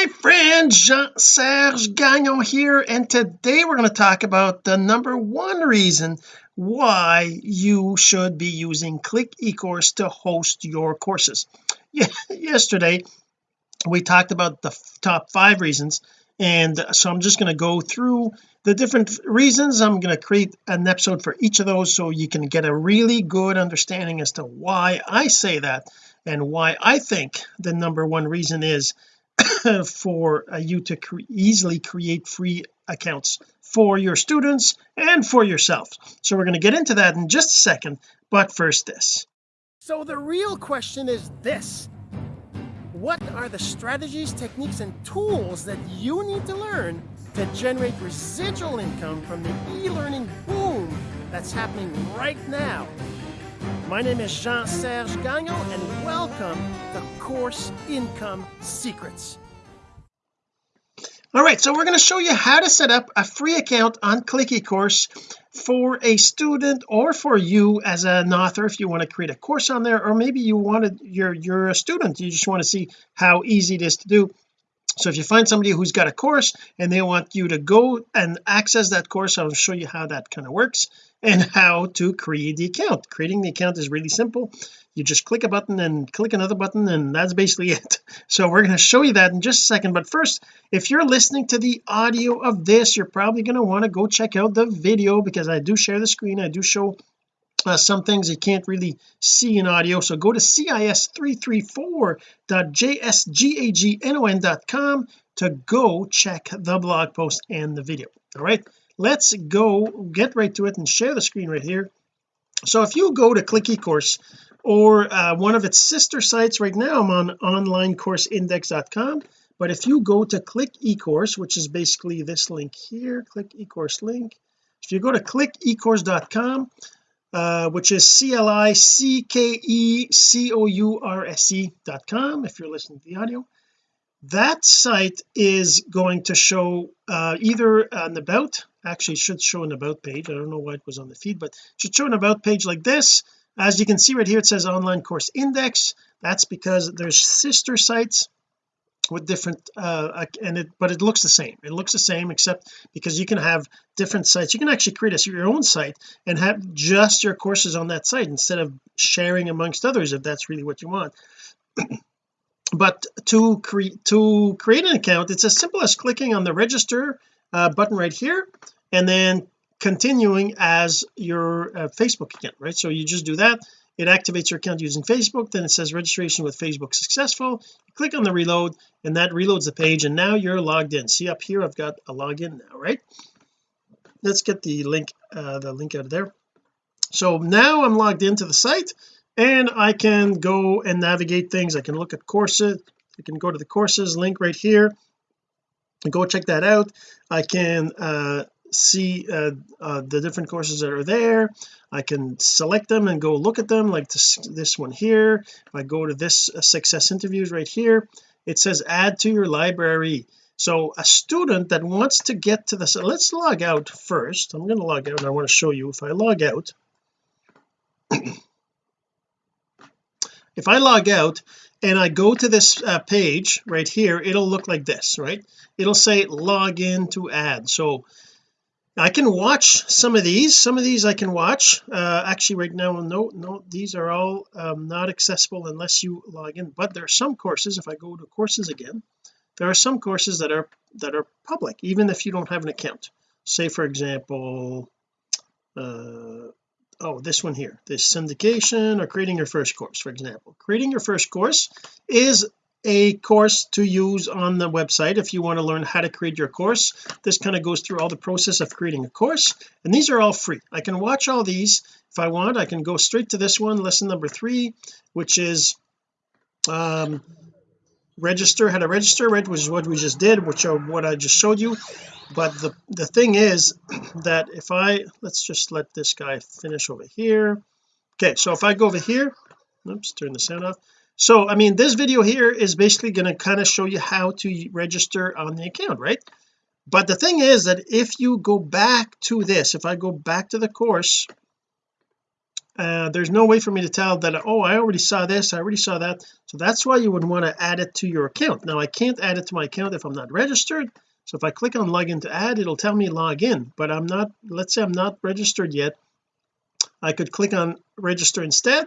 my friend Jean-Serge Gagnon here and today we're going to talk about the number one reason why you should be using click ecourse to host your courses. Yeah, yesterday we talked about the top five reasons and so I'm just going to go through the different reasons. I'm going to create an episode for each of those so you can get a really good understanding as to why I say that and why I think the number one reason is for uh, you to cre easily create free accounts for your students and for yourself. So we're going to get into that in just a second but first this. So the real question is this. What are the strategies techniques and tools that you need to learn to generate residual income from the e-learning boom that's happening right now my name is Jean-Serge Gagnon and welcome to Course Income Secrets. All right so we're going to show you how to set up a free account on click ecourse for a student or for you as an author if you want to create a course on there or maybe you wanted you're you're a student you just want to see how easy it is to do. So if you find somebody who's got a course and they want you to go and access that course I'll show you how that kind of works and how to create the account. Creating the account is really simple. You just click a button and click another button and that's basically it. So we're going to show you that in just a second but first if you're listening to the audio of this you're probably going to want to go check out the video because I do share the screen. I do show uh, some things you can't really see in audio. So go to cis334.jsgagnon.com to go check the blog post and the video. All right let's go get right to it and share the screen right here. So if you go to click ecourse or uh, one of its sister sites right now I'm on onlinecourseindex.com but if you go to click ecourse which is basically this link here click ecourse link if you go to clickecourse.com uh, which is c-l-i-c-k-e-c-o-u-r-s-e dot com if you're listening to the audio that site is going to show uh, either an about actually should show an about page. I don't know why it was on the feed but should show an about page like this. As you can see right here it says online course index. That's because there's sister sites with different uh and it but it looks the same. It looks the same except because you can have different sites. You can actually create a, your own site and have just your courses on that site instead of sharing amongst others if that's really what you want but to create to create an account it's as simple as clicking on the register uh, button right here and then continuing as your uh, Facebook account right? So you just do that. It activates your account using Facebook. Then it says registration with Facebook successful. You click on the reload and that reloads the page and now you're logged in. See up here I've got a login now right? Let's get the link uh, the link out of there. So now I'm logged into the site and I can go and navigate things. I can look at courses. I can go to the courses link right here. And go check that out. I can uh, see uh, uh, the different courses that are there. I can select them and go look at them like this this one here. If I go to this uh, success interviews right here it says add to your library. So a student that wants to get to this let's log out first. I'm going to log out and I want to show you if I log out if I log out and I go to this uh, page right here it'll look like this right? It'll say log in to add. So I can watch some of these. Some of these I can watch. Uh, actually right now no no these are all um, not accessible unless you log in. But there are some courses if I go to courses again there are some courses that are that are public even if you don't have an account. Say for example uh, oh this one here. This syndication or creating your first course for example. Creating your first course is a course to use on the website if you want to learn how to create your course. This kind of goes through all the process of creating a course and these are all free. I can watch all these if I want. I can go straight to this one lesson number three which is um register how to register right which is what we just did which are what I just showed you. But the the thing is that if I let's just let this guy finish over here. Okay so if I go over here oops turn the sound off. So I mean this video here is basically going to kind of show you how to register on the account right? But the thing is that if you go back to this if I go back to the course uh, there's no way for me to tell that oh I already saw this I already saw that. So that's why you would want to add it to your account. Now I can't add it to my account if I'm not registered. So if I click on login to add it'll tell me log in but I'm not let's say I'm not registered yet. I could click on register instead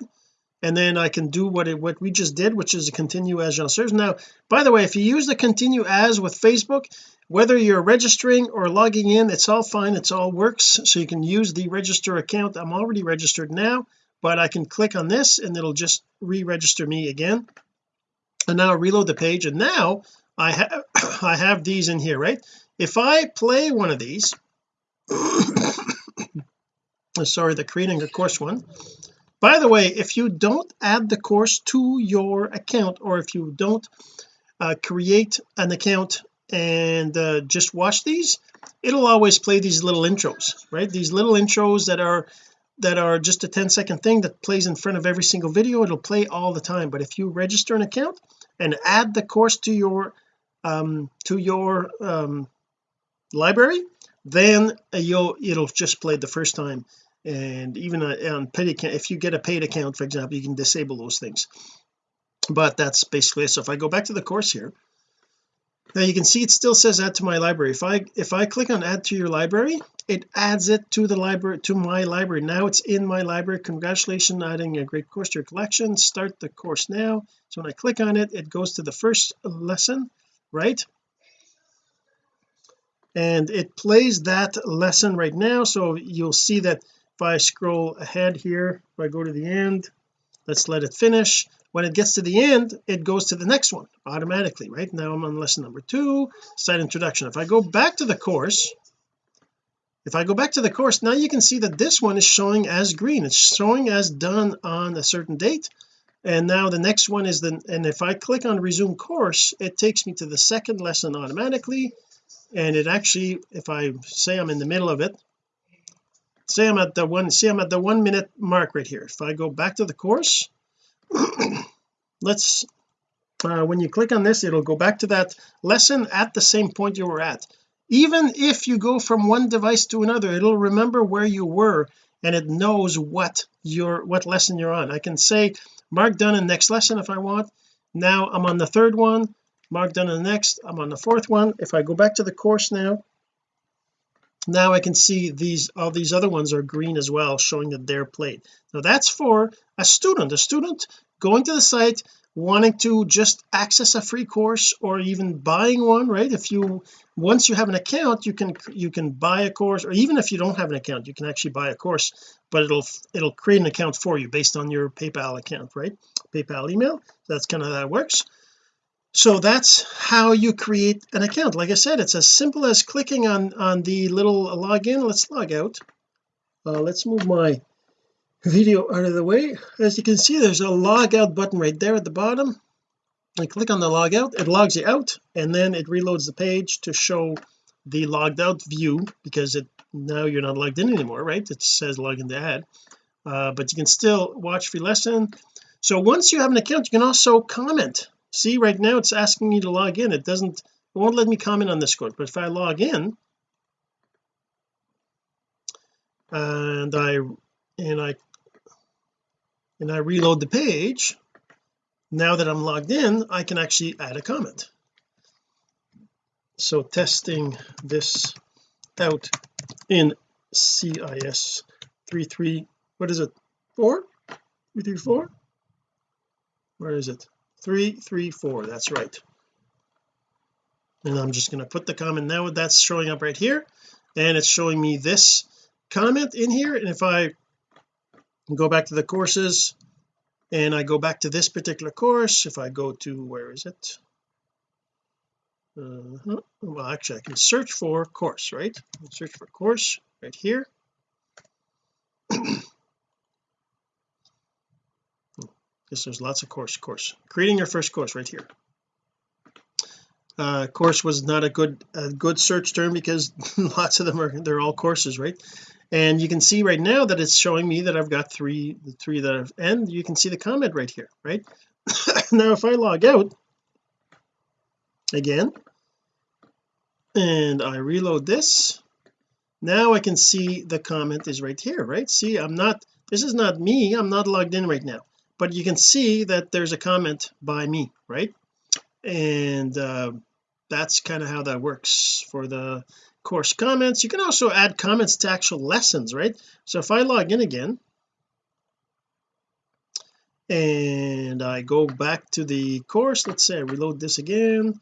and then I can do what it what we just did which is continue as Jean Serge now by the way if you use the continue as with Facebook whether you're registering or logging in it's all fine. It's all works. So you can use the register account. I'm already registered now but I can click on this and it'll just re-register me again. And now reload the page. And now I have I have these in here right? If I play one of these sorry the creating a course one by the way if you don't add the course to your account or if you don't uh, create an account and uh, just watch these it'll always play these little intros right? These little intros that are that are just a 10 second thing that plays in front of every single video it'll play all the time. But if you register an account and add the course to your um to your um library then you'll it'll just play the first time and even on paid account if you get a paid account for example you can disable those things. But that's basically it. So if I go back to the course here now you can see it still says add to my library. If I if I click on add to your library it adds it to the library to my library. Now it's in my library. Congratulations adding a great course to your collection. Start the course now. So when I click on it it goes to the first lesson right? And it plays that lesson right now. So you'll see that if I scroll ahead here if I go to the end let's let it finish. When it gets to the end it goes to the next one automatically right? Now I'm on lesson number two site introduction. If I go back to the course if I go back to the course now you can see that this one is showing as green. It's showing as done on a certain date and now the next one is the and if I click on resume course it takes me to the second lesson automatically and it actually if I say I'm in the middle of it say I'm at the one see I'm at the one minute mark right here. If I go back to the course let's uh, when you click on this it'll go back to that lesson at the same point you were at. Even if you go from one device to another it'll remember where you were and it knows what your what lesson you're on. I can say mark done in next lesson if I want. Now I'm on the third one. Mark done in the next. I'm on the fourth one. If I go back to the course now now I can see these all these other ones are green as well showing that they're played. Now that's for a student a student going to the site wanting to just access a free course or even buying one right? If you once you have an account you can you can buy a course or even if you don't have an account you can actually buy a course but it'll it'll create an account for you based on your PayPal account right? PayPal email that's kind of how that works so that's how you create an account. Like I said it's as simple as clicking on on the little login. Let's log out. Uh, let's move my video out of the way. As you can see there's a log out button right there at the bottom. I click on the log out it logs you out and then it reloads the page to show the logged out view because it now you're not logged in anymore right? It says login to add uh, but you can still watch free lesson. So once you have an account you can also comment see right now it's asking me to log in. It doesn't it won't let me comment on this course but if I log in and I and I and I reload the page now that I'm logged in I can actually add a comment. So testing this out in CIS 33 what is it four? 334 where is it three three four that's right. And I'm just going to put the comment now that's showing up right here and it's showing me this comment in here and if I go back to the courses and I go back to this particular course if I go to where is it? Uh, well actually I can search for course right? Search for course right here because there's lots of course course. Creating your first course right here. Uh course was not a good a good search term because lots of them are they're all courses right? And you can see right now that it's showing me that I've got three the three that I've and you can see the comment right here right? Now if I log out again and I reload this now I can see the comment is right here right? See I'm not this is not me I'm not logged in right now but you can see that there's a comment by me right? And uh, that's kind of how that works for the course comments. You can also add comments to actual lessons right? So if I log in again and I go back to the course let's say I reload this again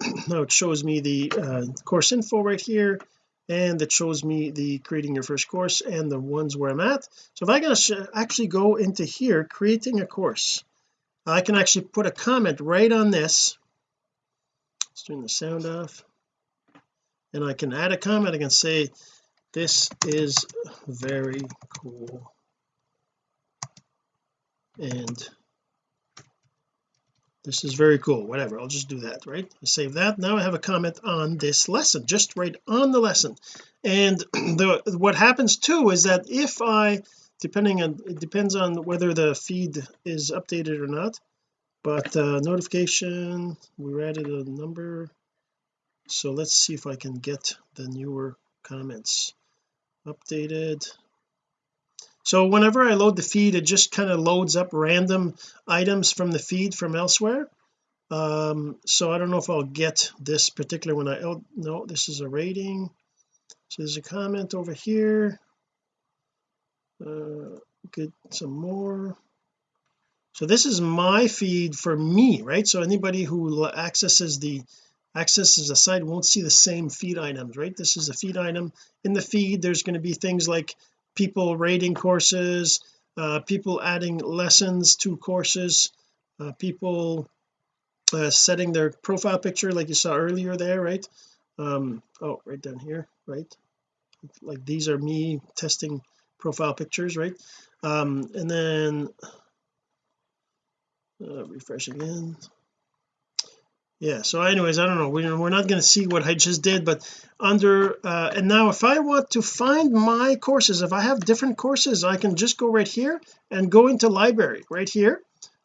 now it shows me the uh, course info right here and it shows me the creating your first course and the ones where I'm at. So if I can actually go into here creating a course I can actually put a comment right on this. Let's turn the sound off. And I can add a comment I can say this is very cool. And this is very cool. Whatever. I'll just do that right? I save that. Now I have a comment on this lesson just right on the lesson. And the what happens too is that if I depending on it depends on whether the feed is updated or not but uh, notification we added a number. So let's see if I can get the newer comments updated so whenever I load the feed it just kind of loads up random items from the feed from elsewhere. Um so I don't know if I'll get this particular one. I oh no this is a rating. So there's a comment over here. Uh get some more. So this is my feed for me right? So anybody who accesses the accesses the site won't see the same feed items right? This is a feed item. In the feed there's going to be things like people rating courses uh, people adding lessons to courses uh, people uh, setting their profile picture like you saw earlier there right? Um oh right down here right? Like these are me testing profile pictures right? Um and then uh, refresh again yeah so anyways I don't know. We're, we're not going to see what I just did but under uh, and now if I want to find my courses if I have different courses I can just go right here and go into library right here.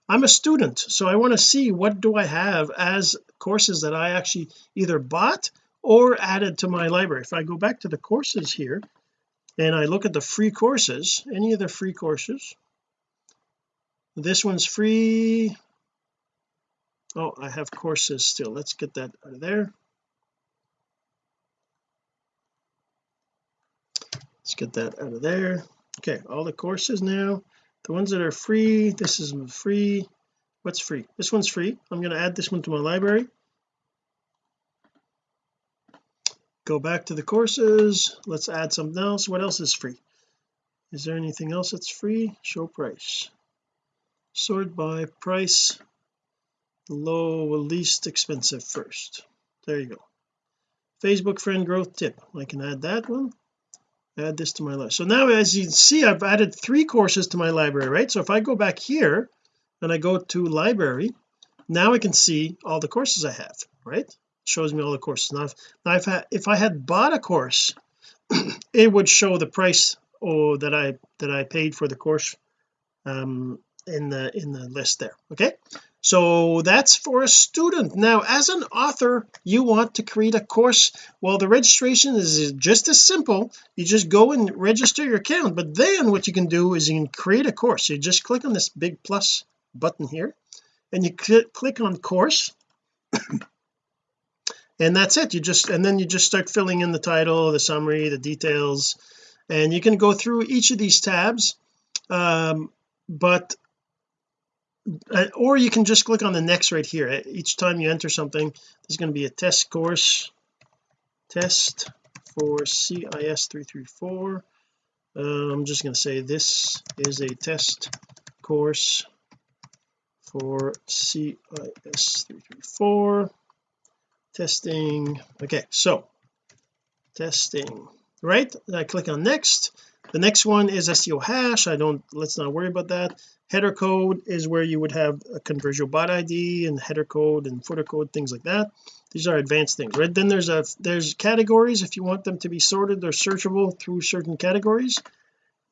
I'm a student so I want to see what do I have as courses that I actually either bought or added to my library. If I go back to the courses here and I look at the free courses any of the free courses? This one's free oh I have courses still. Let's get that out of there. Let's get that out of there. Okay all the courses now. The ones that are free this is free. What's free? This one's free. I'm going to add this one to my library. Go back to the courses. Let's add something else. What else is free? Is there anything else that's free? Show price. Sort by price low least expensive first. There you go. Facebook friend growth tip. I can add that one. Add this to my list so now as you can see I've added three courses to my library right? So if I go back here and I go to library now I can see all the courses I have right? Shows me all the courses. Now if, now if, I, if I had bought a course it would show the price oh that I that I paid for the course um in the in the list there okay so that's for a student. Now as an author you want to create a course. Well the registration is just as simple. You just go and register your account. But then what you can do is you can create a course. You just click on this big plus button here and you cl click on course. And that's it. You just and then you just start filling in the title the summary the details. And you can go through each of these tabs. Um, but or you can just click on the next right here. Each time you enter something there's going to be a test course. Test for CIS 334 uh, I'm just going to say this is a test course for CIS 334 testing. Okay so testing. Right? I click on next the next one is SEO hash. I don't let's not worry about that. Header code is where you would have a conversion bot ID and header code and footer code things like that. These are advanced things right? Then there's a there's categories if you want them to be sorted. Or searchable through certain categories.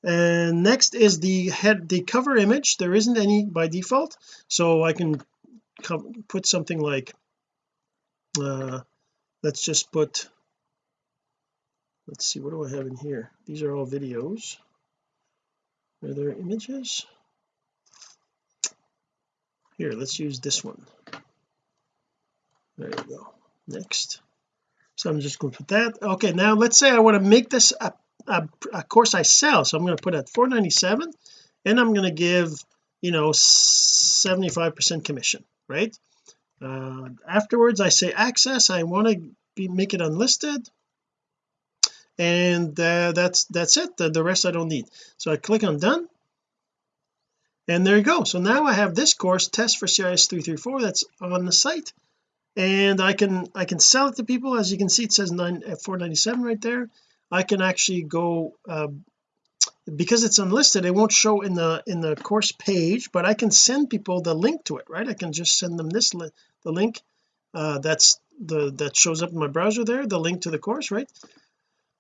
And next is the head the cover image. There isn't any by default. So I can put something like uh let's just put let's see what do I have in here? These are all videos. Are there images? Here let's use this one. There you go. Next. So I'm just going to put that. Okay now let's say I want to make this a, a, a course I sell. So I'm going to put at 497 and I'm going to give you know 75 percent commission right? Uh, afterwards I say access I want to be make it unlisted and uh, that's that's it. The, the rest I don't need. So I click on done. And there you go. So now I have this course test for CIS 334 that's on the site. And I can I can sell it to people. As you can see it says 9 uh, 497 right there. I can actually go uh, because it's unlisted it won't show in the in the course page but I can send people the link to it right? I can just send them this li the link uh, that's the that shows up in my browser there the link to the course right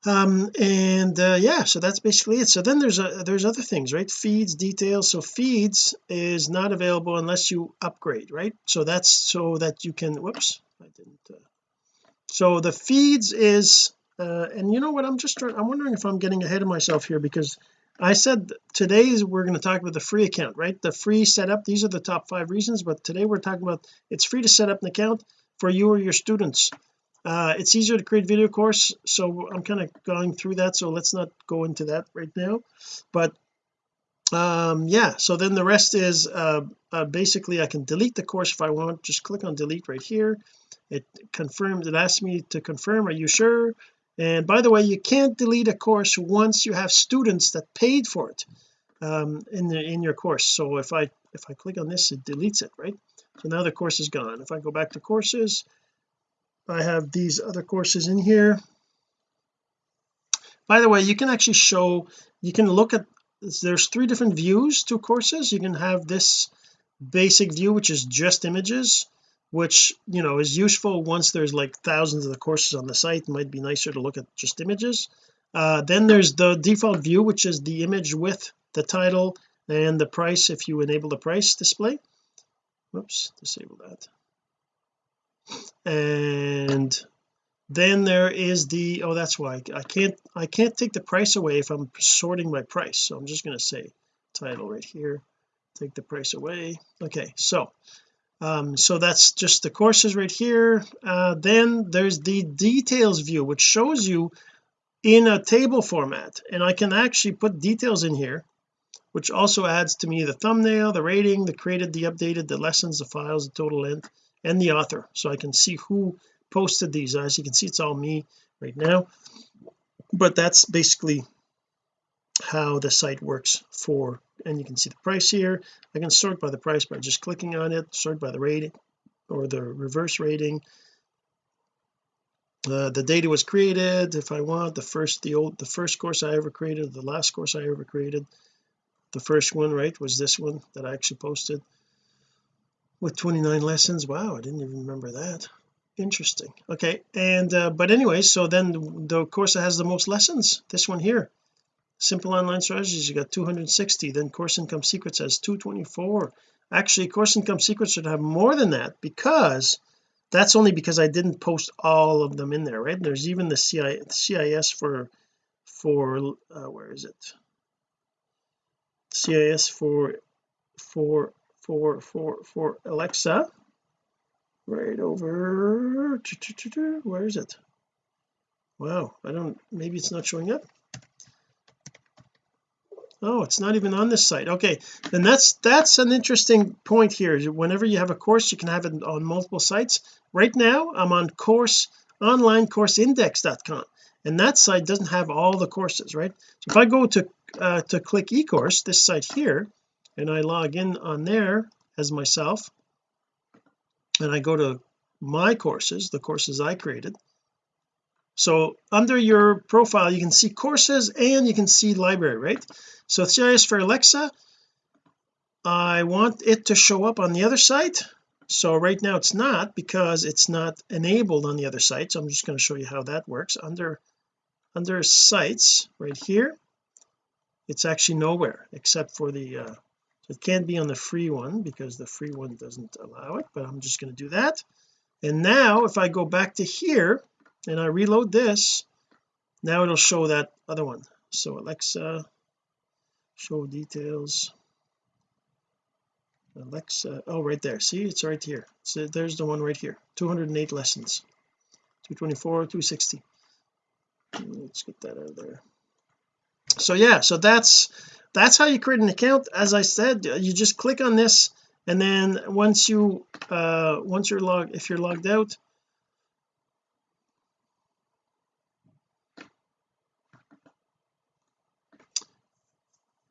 um and uh, yeah so that's basically it. So then there's a there's other things right? Feeds details. So feeds is not available unless you upgrade right? So that's so that you can whoops I didn't uh, so the feeds is uh, and you know what? I'm just trying I'm wondering if I'm getting ahead of myself here because I said today we're going to talk about the free account right? The free setup these are the top five reasons but today we're talking about it's free to set up an account for you or your students uh, it's easier to create video course so I'm kind of going through that so let's not go into that right now. But um yeah so then the rest is uh, uh, basically I can delete the course if I want. Just click on delete right here. It confirms it asks me to confirm are you sure? And by the way you can't delete a course once you have students that paid for it um in the in your course. So if I if I click on this it deletes it right? So now the course is gone. If I go back to courses I have these other courses in here. By the way you can actually show you can look at there's three different views to courses. You can have this basic view which is just images which you know is useful once there's like thousands of the courses on the site. It might be nicer to look at just images. Uh, then there's the default view which is the image with the title and the price if you enable the price display. Whoops disable that and then there is the oh that's why. I can't I can't take the price away if I'm sorting by price. So I'm just going to say title right here take the price away. Okay so um so that's just the courses right here. Uh then there's the details view which shows you in a table format. And I can actually put details in here which also adds to me the thumbnail the rating the created the updated the lessons the files the total length and the author. So I can see who posted these. As you can see it's all me right now. But that's basically how the site works for and you can see the price here. I can sort by the price by just clicking on it sort by the rating or the reverse rating. Uh, the data was created if I want the first the old the first course I ever created the last course I ever created. The first one right was this one that I actually posted with 29 lessons? Wow I didn't even remember that. Interesting. Okay and uh, but anyway so then the course that has the most lessons. This one here. Simple online strategies you got 260 then course income secrets has 224 actually course income secrets should have more than that because that's only because I didn't post all of them in there right? There's even the CIS for for uh, where is it? CIS for for for for for Alexa. Right over. Where is it? Wow I don't maybe it's not showing up? Oh it's not even on this site. Okay then that's that's an interesting point here. Whenever you have a course you can have it on multiple sites. Right now I'm on course onlinecourseindex.com and that site doesn't have all the courses right? So if I go to uh, to click ecourse this site here and I log in on there as myself and I go to my courses the courses I created. So under your profile you can see courses and you can see library right? So CIS for Alexa I want it to show up on the other site. So right now it's not because it's not enabled on the other site. So I'm just going to show you how that works. Under under sites right here it's actually nowhere except for the uh it can't be on the free one because the free one doesn't allow it but I'm just going to do that. And now if I go back to here and I reload this now it'll show that other one. So Alexa show details. Alexa oh right there. See it's right here. So there's the one right here. 208 lessons. 224 260 let's get that out of there. So yeah so that's that's how you create an account. As I said you just click on this and then once you uh once you're logged if you're logged out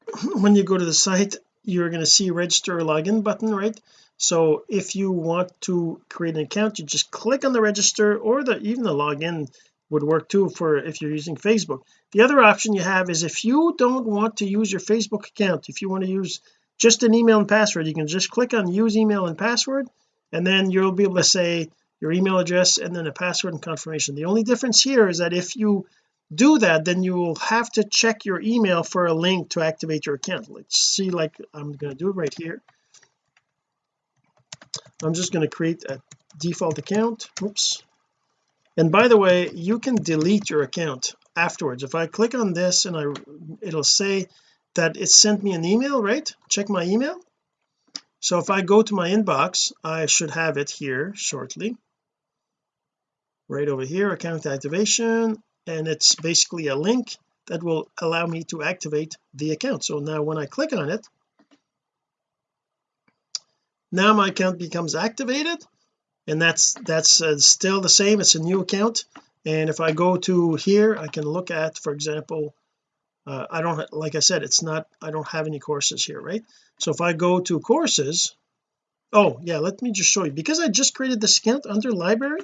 when you go to the site you're going to see register or login button right? So if you want to create an account you just click on the register or the even the login would work too for if you're using Facebook. The other option you have is if you don't want to use your Facebook account if you want to use just an email and password you can just click on use email and password and then you'll be able to say your email address and then a password and confirmation. The only difference here is that if you do that then you will have to check your email for a link to activate your account. Let's see like I'm going to do it right here. I'm just going to create a default account. Oops and by the way you can delete your account afterwards. If I click on this and I it'll say that it sent me an email right? Check my email. So if I go to my inbox I should have it here shortly. Right over here account activation and it's basically a link that will allow me to activate the account. So now when I click on it now my account becomes activated and that's that's uh, still the same. It's a new account. And if I go to here I can look at for example uh, I don't like I said it's not I don't have any courses here right? So if I go to courses oh yeah let me just show you. Because I just created this account under library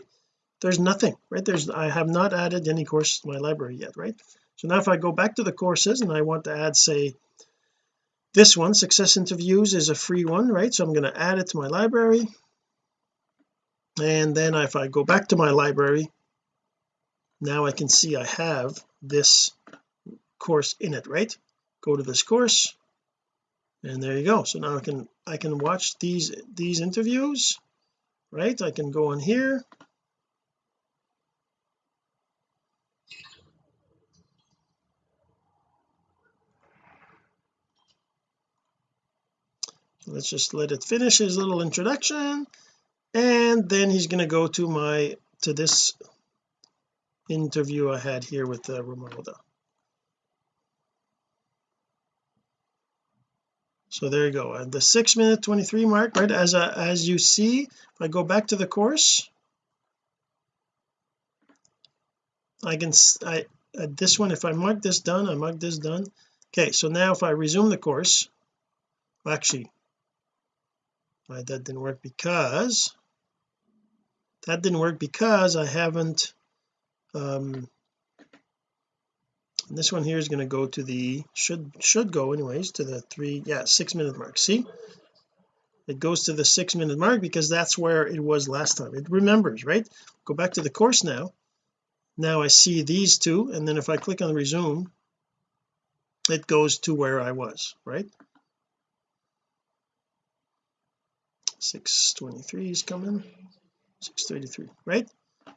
there's nothing right? There's I have not added any courses to my library yet right? So now if I go back to the courses and I want to add say this one success interviews is a free one right? So I'm going to add it to my library and then if I go back to my library now I can see I have this course in it right? Go to this course and there you go. So now I can I can watch these these interviews right? I can go on here. Let's just let it finish his little introduction and then he's going to go to my to this interview I had here with uh, Romalda so there you go. At the six minute 23 mark right as a, as you see if I go back to the course. I can I at this one if I mark this done I mark this done. Okay so now if I resume the course actually that didn't work because that didn't work because I haven't um this one here is going to go to the should should go anyways to the three yeah six minute mark. See? It goes to the six minute mark because that's where it was last time. It remembers right? Go back to the course now. Now I see these two and then if I click on resume it goes to where I was right? 623 is coming 633 right?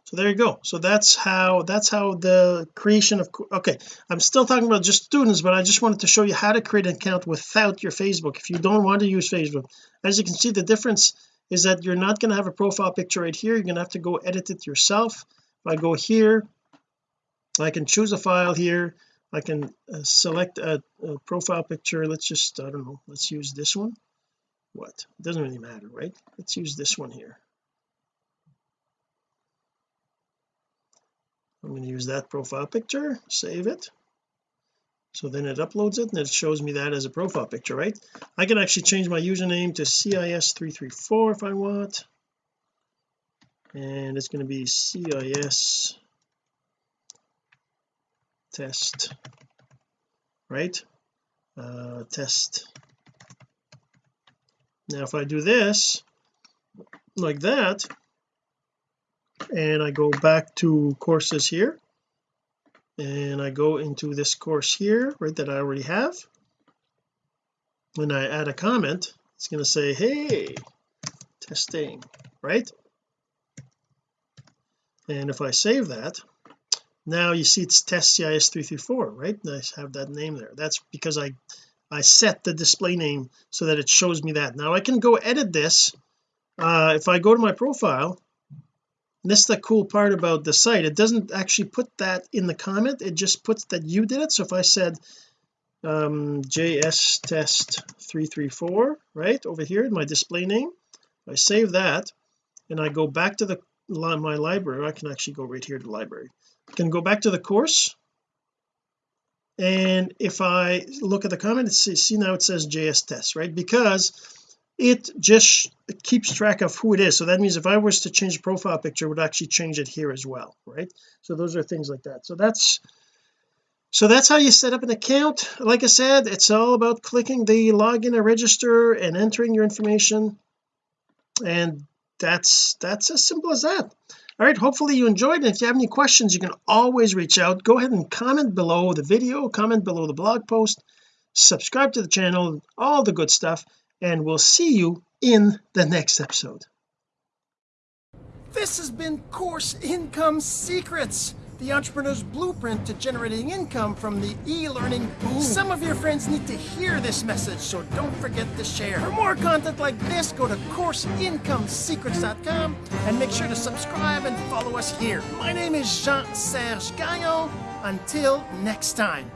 So there you go. So that's how that's how the creation of okay I'm still talking about just students but I just wanted to show you how to create an account without your Facebook. If you don't want to use Facebook as you can see the difference is that you're not going to have a profile picture right here. You're going to have to go edit it yourself. If I go here I can choose a file here. I can uh, select a, a profile picture. Let's just I don't know let's use this one. What? It doesn't really matter right? Let's use this one here I'm going to use that profile picture save it. So then it uploads it and it shows me that as a profile picture right? I can actually change my username to CIS334 if I want. And it's going to be CIS test right? Uh, test. Now if I do this like that and I go back to courses here. And I go into this course here right that I already have. When I add a comment it's going to say hey testing right? And if I save that now you see it's test CIS 334 right? I have that name there. That's because I I set the display name so that it shows me that. Now I can go edit this uh, if I go to my profile this is the cool part about the site. It doesn't actually put that in the comment. It just puts that you did it. So if I said um js test 334 right over here in my display name I save that and I go back to the my library I can actually go right here to the library. I can go back to the course. And if I look at the comment see, see now it says JS test right? Because it just keeps track of who it is. So that means if I was to change the profile picture it would actually change it here as well right? So those are things like that. So that's so that's how you set up an account. Like I said it's all about clicking the login and register and entering your information. And that's that's as simple as that. All right hopefully you enjoyed. And if you have any questions you can always reach out. Go ahead and comment below the video comment below the blog post subscribe to the channel all the good stuff and we'll see you in the next episode this has been course income secrets the entrepreneur's blueprint to generating income from the e-learning boom. Some of your friends need to hear this message, so don't forget to share. For more content like this, go to CourseIncomeSecrets.com and make sure to subscribe and follow us here. My name is Jean-Serge Gagnon. Until next time.